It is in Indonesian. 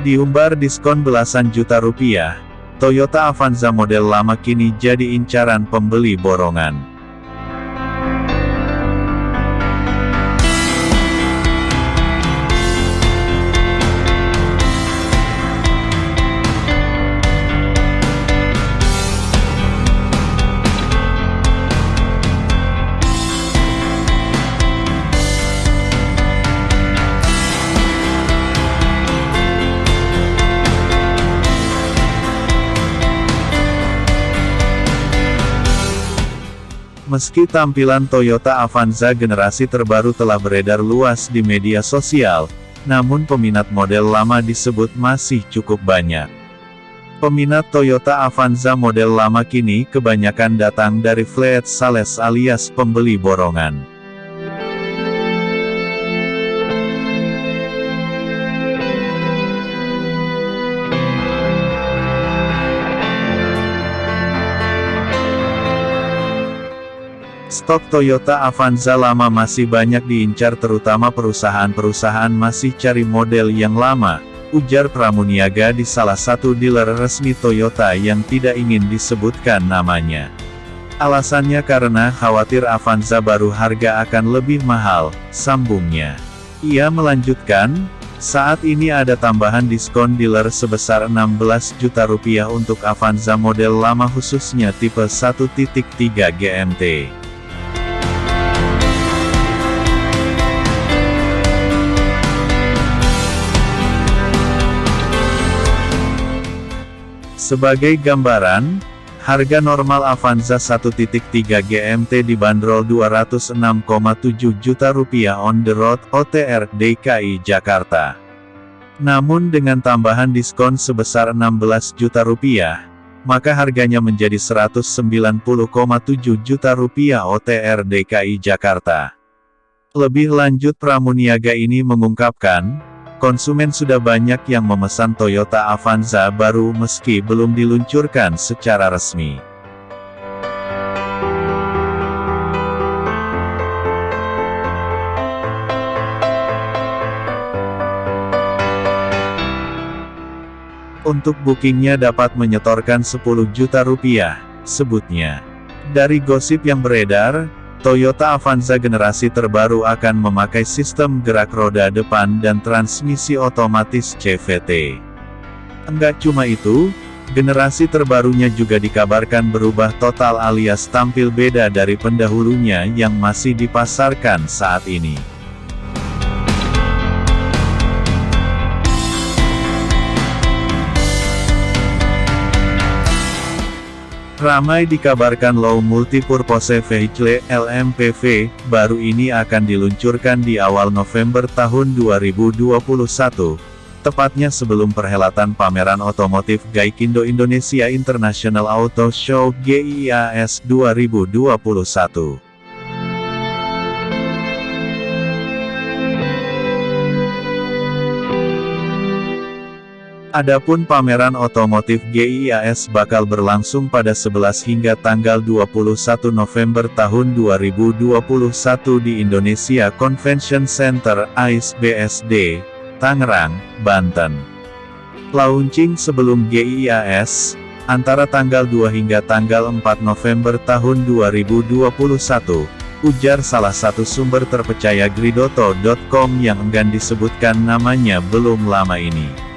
Diumbar diskon belasan juta rupiah, Toyota Avanza model lama kini jadi incaran pembeli borongan. Meski tampilan Toyota Avanza generasi terbaru telah beredar luas di media sosial, namun peminat model lama disebut masih cukup banyak. Peminat Toyota Avanza model lama kini kebanyakan datang dari fleet sales alias pembeli borongan. Stok Toyota Avanza lama masih banyak diincar terutama perusahaan-perusahaan masih cari model yang lama, ujar Pramuniaga di salah satu dealer resmi Toyota yang tidak ingin disebutkan namanya. Alasannya karena khawatir Avanza baru harga akan lebih mahal, sambungnya. Ia melanjutkan, saat ini ada tambahan diskon dealer sebesar 16 juta rupiah untuk Avanza model lama khususnya tipe 1.3 GMT. Sebagai gambaran, harga normal Avanza 1.3 GMT dibanderol 206,7 juta rupiah on the road OTR DKI Jakarta. Namun dengan tambahan diskon sebesar 16 juta rupiah, maka harganya menjadi 190,7 juta rupiah OTR DKI Jakarta. Lebih lanjut Pramuniaga ini mengungkapkan, Konsumen sudah banyak yang memesan Toyota Avanza baru meski belum diluncurkan secara resmi. Untuk bookingnya dapat menyetorkan 10 juta rupiah, sebutnya. Dari gosip yang beredar, Toyota Avanza generasi terbaru akan memakai sistem gerak roda depan dan transmisi otomatis CVT. Enggak cuma itu, generasi terbarunya juga dikabarkan berubah total alias tampil beda dari pendahulunya yang masih dipasarkan saat ini. Ramai dikabarkan Low Multipurpose Vehicle LMPV, baru ini akan diluncurkan di awal November tahun 2021. Tepatnya sebelum perhelatan pameran otomotif Gaikindo Indonesia International Auto Show GIAS 2021. Adapun pameran otomotif GIAS bakal berlangsung pada 11 hingga tanggal 21 November tahun 2021 di Indonesia Convention Center AIS BSD, Tangerang, Banten. Launching sebelum GIAS, antara tanggal 2 hingga tanggal 4 November tahun 2021, ujar salah satu sumber terpercaya Gridoto.com yang enggan disebutkan namanya belum lama ini.